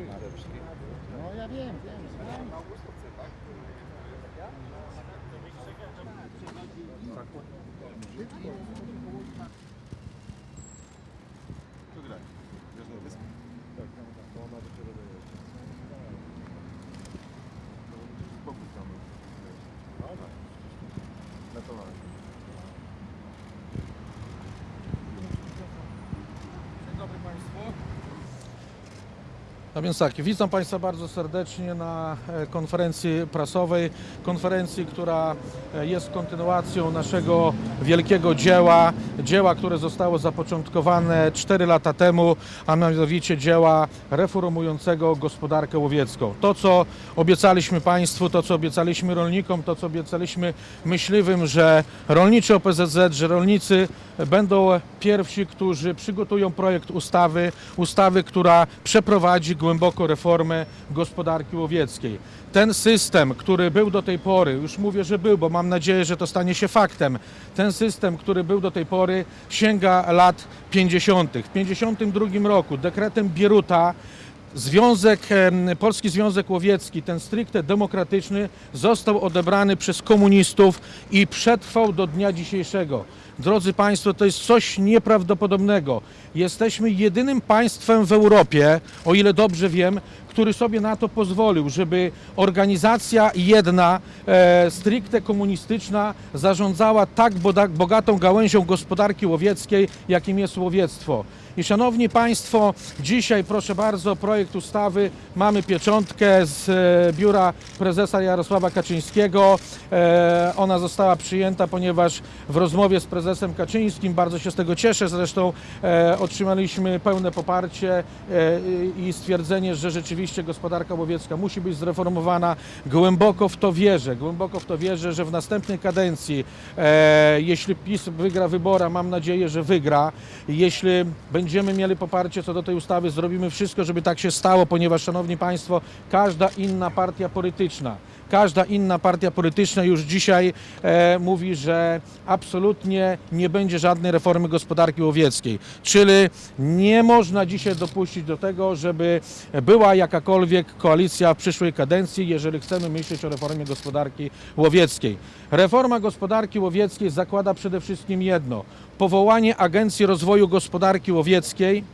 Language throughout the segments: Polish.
No ja wiem, wiem. znam. Tu grać. Wiesz, na wyspę? Tak, tam, tam. To ona dopiero dojeżdża. Spokój tam. No tak. Na to mamy. Dzień dobry Państwu. No więc tak, witam Państwa bardzo serdecznie na e, konferencji prasowej, konferencji, która e, jest kontynuacją naszego wielkiego dzieła, dzieła, które zostało zapoczątkowane 4 lata temu, a mianowicie dzieła reformującego gospodarkę łowiecką. To, co obiecaliśmy Państwu, to, co obiecaliśmy rolnikom, to, co obiecaliśmy myśliwym, że rolniczy OPZZ, że rolnicy będą pierwsi, którzy przygotują projekt ustawy, ustawy, która przeprowadzi głęboko reformę gospodarki łowieckiej. Ten system, który był do tej pory, już mówię, że był, bo mam nadzieję, że to stanie się faktem, ten system, który był do tej pory, sięga lat 50. W 52 roku dekretem Bieruta Związek, Polski Związek Łowiecki, ten stricte demokratyczny, został odebrany przez komunistów i przetrwał do dnia dzisiejszego. Drodzy Państwo, to jest coś nieprawdopodobnego. Jesteśmy jedynym państwem w Europie, o ile dobrze wiem, który sobie na to pozwolił, żeby organizacja jedna, e, stricte komunistyczna, zarządzała tak bogatą gałęzią gospodarki łowieckiej, jakim jest łowiectwo. I szanowni Państwo, dzisiaj proszę bardzo, projekt ustawy, mamy pieczątkę z e, biura prezesa Jarosława Kaczyńskiego. E, Ona została przyjęta, ponieważ w rozmowie z prezesem Kaczyńskim, bardzo się z tego cieszę, zresztą e, otrzymaliśmy pełne poparcie e, i stwierdzenie, że rzeczywiście gospodarka łowiecka musi być zreformowana. Głęboko w to wierzę, głęboko w to wierzę, że w następnej kadencji, e, jeśli PiS wygra wybory, a mam nadzieję, że wygra, jeśli będziemy mieli poparcie co do tej ustawy, zrobimy wszystko, żeby tak się stało, ponieważ, Szanowni Państwo, każda inna partia polityczna, każda inna partia polityczna już dzisiaj e, mówi, że absolutnie nie będzie żadnej reformy gospodarki łowieckiej. Czyli nie można dzisiaj dopuścić do tego, żeby była jakakolwiek koalicja w przyszłej kadencji, jeżeli chcemy myśleć o reformie gospodarki łowieckiej. Reforma gospodarki łowieckiej zakłada przede wszystkim jedno: powołanie Agencji Rozwoju Gospodarki Łowieckiej,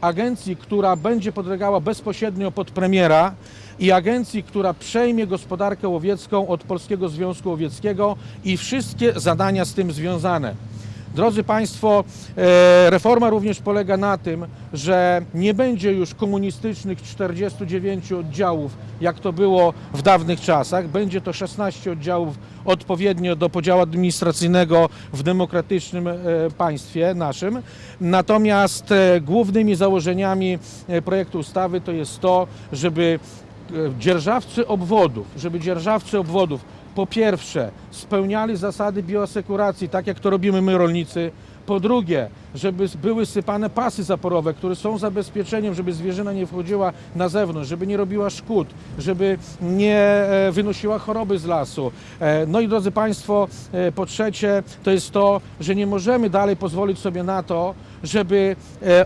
agencji, która będzie podlegała bezpośrednio pod premiera i agencji, która przejmie gospodarkę łowiecką od Polskiego Związku Łowieckiego i wszystkie zadania z tym związane. Drodzy Państwo, e, reforma również polega na tym, że nie będzie już komunistycznych 49 oddziałów, jak to było w dawnych czasach. Będzie to 16 oddziałów odpowiednio do podziału administracyjnego w demokratycznym e, państwie naszym. Natomiast e, głównymi założeniami projektu ustawy to jest to, żeby dzierżawcy obwodów, żeby dzierżawcy obwodów po pierwsze spełniali zasady bioasekuracji, tak jak to robimy my rolnicy. Po drugie, żeby były sypane pasy zaporowe, które są zabezpieczeniem, żeby zwierzyna nie wchodziła na zewnątrz, żeby nie robiła szkód, żeby nie e, wynosiła choroby z lasu. E, No i drodzy Państwo, e, po trzecie, to jest to, że nie możemy dalej pozwolić sobie na to, żeby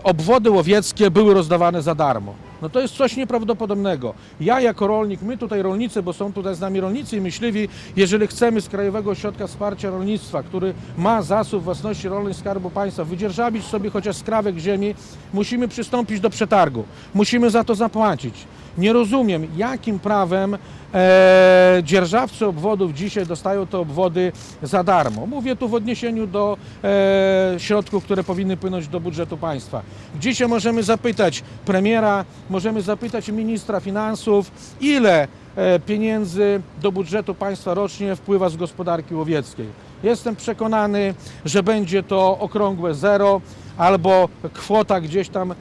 obwody łowieckie były rozdawane za darmo. No to jest coś nieprawdopodobnego. Ja jako rolnik, my tutaj rolnicy, bo są tutaj z nami rolnicy i myśliwi, jeżeli chcemy z Krajowego Ośrodka Wsparcia Rolnictwa, który ma zasób własności rolnej Skarbu Państwa, wydzierżawić sobie chociaż skrawek ziemi, musimy przystąpić do przetargu. Musimy za to zapłacić. Nie rozumiem, jakim prawem e, dzierżawcy obwodów dzisiaj dostają te obwody za darmo. Mówię tu w odniesieniu do e, środków, które powinny płynąć do budżetu państwa. Dzisiaj możemy zapytać premiera, możemy zapytać ministra finansów, ile e, pieniędzy do budżetu państwa rocznie wpływa z gospodarki łowieckiej. Jestem przekonany, że będzie to okrągłe zero albo kwota gdzieś tam e,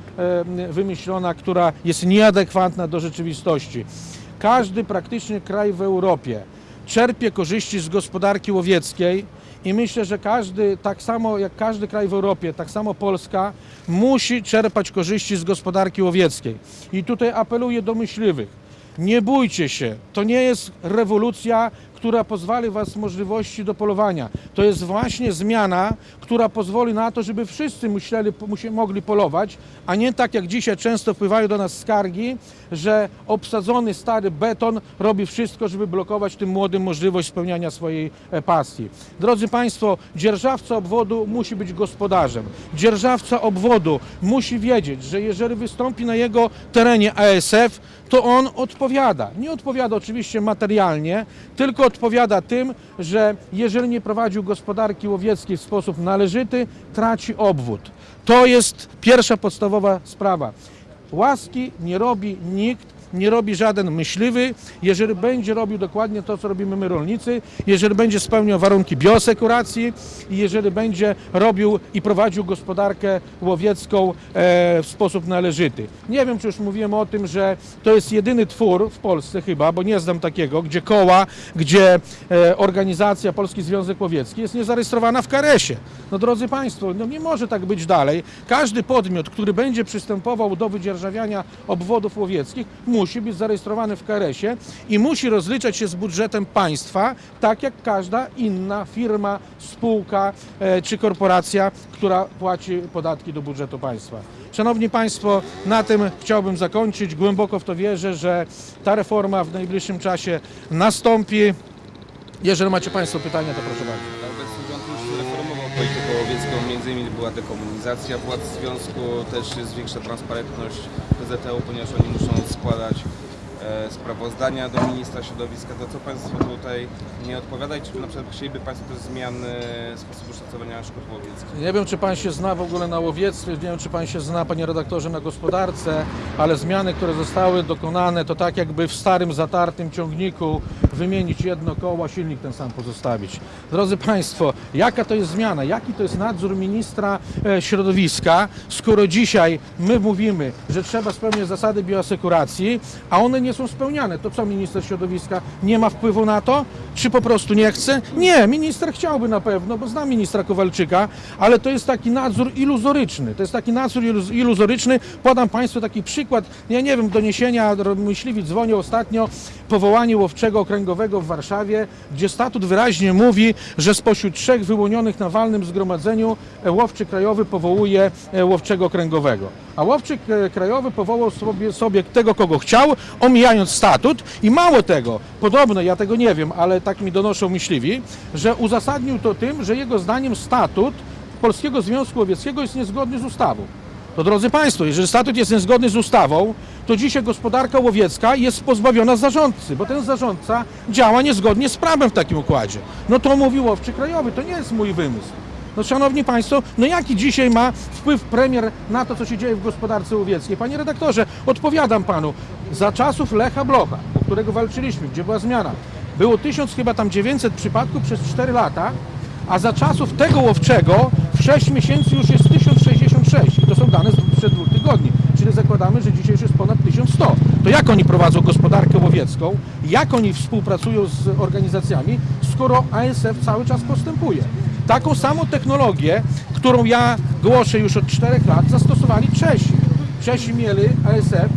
wymyślona, która jest nieadekwatna do rzeczywistości. Każdy praktycznie kraj w Europie czerpie korzyści z gospodarki łowieckiej i myślę, że każdy, tak samo jak każdy kraj w Europie, tak samo Polska musi czerpać korzyści z gospodarki łowieckiej. I tutaj apeluję do myśliwych. Nie bójcie się, to nie jest rewolucja, która pozwoli Was możliwości do polowania. To jest właśnie zmiana, która pozwoli na to, żeby wszyscy myśleli, musi, mogli polować, a nie tak jak dzisiaj często wpływają do nas skargi, że obsadzony stary beton robi wszystko, żeby blokować tym młodym możliwość spełniania swojej e, pasji. Drodzy Państwo, dzierżawca obwodu musi być gospodarzem. Dzierżawca obwodu musi wiedzieć, że jeżeli wystąpi na jego terenie ASF, to on odpowiada. Nie odpowiada oczywiście materialnie, tylko odpowiada tym, że jeżeli nie prowadził gospodarki łowieckiej w sposób należyty, traci obwód. To jest pierwsza podstawowa sprawa. Łaski nie robi nikt, nie robi żaden myśliwy, jeżeli będzie robił dokładnie to, co robimy my rolnicy, jeżeli będzie spełniał warunki biosekuracji i jeżeli będzie robił i prowadził gospodarkę łowiecką e, w sposób należyty. Nie wiem, czy już mówiłem o tym, że to jest jedyny twór w Polsce chyba, bo nie znam takiego, gdzie koła, gdzie e, organizacja Polski Związek Łowiecki jest niezarejestrowana w Karesie. No drodzy Państwo, no nie może tak być dalej. Każdy podmiot, który będzie przystępował do wydzierżawiania obwodów łowieckich, musi być zarejestrowany w KRS-ie i musi rozliczać się z budżetem państwa, tak jak każda inna firma, spółka e, czy korporacja, która płaci podatki do budżetu państwa. Szanowni Państwo, na tym chciałbym zakończyć. Głęboko w to wierzę, że ta reforma w najbliższym czasie nastąpi. Jeżeli macie Państwo pytania, to proszę bardzo. Między innymi była dekomunizacja władz związku, też jest większa transparentność PZTU, ponieważ oni muszą składać e, sprawozdania do ministra środowiska. To co Państwo tutaj nie odpowiada czy na przykład chcieliby Państwo też zmiany sposobu szacowania szkód łowieckich? Nie wiem, czy pan się zna w ogóle na łowiectwie, nie wiem, czy pan się zna, panie redaktorze, na gospodarce, ale zmiany, które zostały dokonane, to tak jakby w starym, zatartym ciągniku wymienić jedno koło, silnik ten sam pozostawić. Drodzy Państwo, jaka to jest zmiana? Jaki to jest nadzór ministra e, środowiska, skoro dzisiaj my mówimy, że trzeba spełniać zasady bioasekuracji, a one nie są spełniane? To co minister środowiska nie ma wpływu na to? Czy po prostu nie chce? Nie, minister chciałby na pewno, bo znam ministra Kowalczyka, ale to jest taki nadzór iluzoryczny. To jest taki nadzór iluz- iluzoryczny. Podam Państwu taki przykład. Ja nie wiem, doniesienia, myśliwi dzwonił ostatnio, powołanie łowczego okręgowego w Warszawie, gdzie statut wyraźnie mówi, że spośród trzech wyłonionych na walnym zgromadzeniu e, łowczy krajowy powołuje e, łowczego okręgowego. A łowczy e, krajowy powołał sobie, sobie tego, kogo chciał, omijając statut i mało tego, podobno, ja tego nie wiem, ale tak mi donoszą myśliwi, że uzasadnił to tym, że jego zdaniem statut Polskiego Związku Łowieckiego jest niezgodny z ustawą. To drodzy Państwo, jeżeli statut jest niezgodny z ustawą, to dzisiaj gospodarka łowiecka jest pozbawiona zarządcy, bo ten zarządca działa niezgodnie z prawem w takim układzie. No to mówi łowczy krajowy, to nie jest mój wymysł. No szanowni Państwo, no jaki dzisiaj ma wpływ premier na to, co się dzieje w gospodarce łowieckiej? Panie redaktorze, odpowiadam Panu. Za czasów Lecha Blocha, o którego walczyliśmy, gdzie była zmiana, było 1000 chyba tam 900 przypadków przez 4 lata, a za czasów tego łowczego w 6 miesięcy już jest 1066 i to są dane sprzed dwóch tygodni, zakładamy, że dzisiaj już jest ponad 1100. To jak oni prowadzą gospodarkę łowiecką, jak oni współpracują z organizacjami, skoro ASF cały czas postępuje? Taką samą technologię, którą ja głoszę już od 4 lat, zastosowali Czesi. Czesi mieli ASF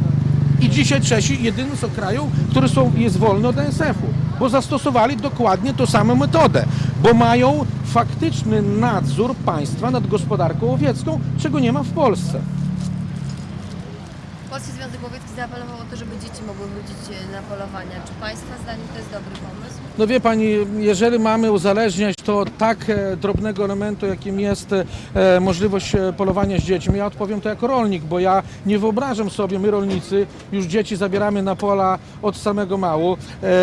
i dzisiaj Czesi jedynym są kraju, który są, jest wolny od ASF-u, bo zastosowali dokładnie tą samą metodę, bo mają faktyczny nadzór państwa nad gospodarką łowiecką, czego nie ma w Polsce. Polski Związek Łowiecki zaapelował o to, żeby dzieci mogły chodzić e, na polowania. Czy Państwa zdaniem to jest dobry pomysł? No wie Pani, jeżeli mamy uzależniać to tak e, drobnego elementu, jakim jest e, możliwość polowania z dziećmi, ja odpowiem to jako rolnik, bo ja nie wyobrażam sobie, my rolnicy już dzieci zabieramy na pola od samego mału.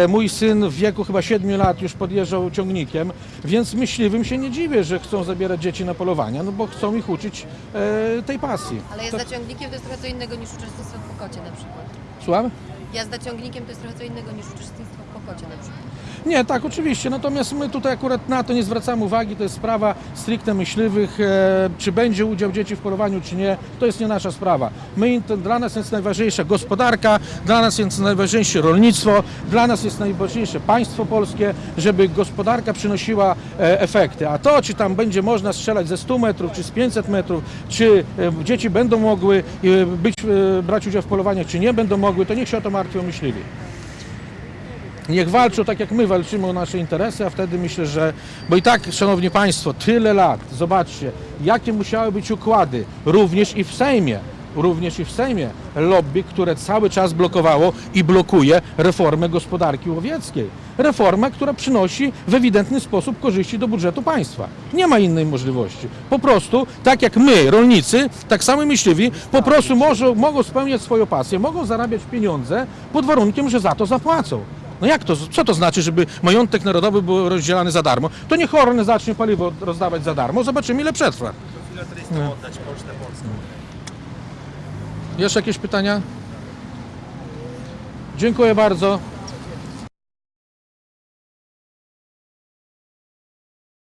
Mój syn w wieku chyba 7 lat już podjeżdżał ciągnikiem, więc myśliwym się nie dziwię, że chcą zabierać dzieci na polowania, no bo chcą ich uczyć tej pasji. Ale jazda ciągnikiem to jest trochę co innego niż uczestnictwo na przykład. Słucham? Jazda ciągnikiem to jest trochę co innego niż uczestnictwo w pokocie na przykład. Nie, tak, oczywiście. Natomiast my tutaj akurat na to nie zwracamy uwagi. To jest sprawa stricte myśliwych. E, czy będzie udział dzieci w polowaniu, czy nie, to jest nie nasza sprawa. My, to, dla nas jest najważniejsza gospodarka, dla nas jest najważniejsze rolnictwo, dla nas jest najważniejsze państwo polskie, żeby gospodarka przynosiła e, efekty. A to, czy tam będzie można strzelać ze 100 metrów, czy z 500 metrów, czy e, dzieci będą mogły e, być, e, brać udział w polowaniach, czy nie będą mogły, to niech się o to martwią myśliwi. Niech walczą tak jak my walczymy o nasze interesy, a wtedy myślę, że. Bo i tak, szanowni państwo, tyle lat, zobaczcie, jakie musiały być układy, również i w Sejmie. Również i w Sejmie lobby, które cały czas blokowało i blokuje reformę gospodarki łowieckiej. Reformę, która przynosi w ewidentny sposób korzyści do budżetu państwa. Nie ma innej możliwości. Po prostu, tak jak my, rolnicy, tak samo myśliwi, po prostu może, mogą spełniać swoją pasję, mogą zarabiać pieniądze pod warunkiem, że za to zapłacą. No jak to, co to znaczy, żeby majątek narodowy był rozdzielany za darmo? To niech zacznie paliwo rozdawać za darmo, zobaczymy ile przetrwa. Filateristom oddać pocztę polską. Jeszcze jakieś pytania? Dziękuję bardzo.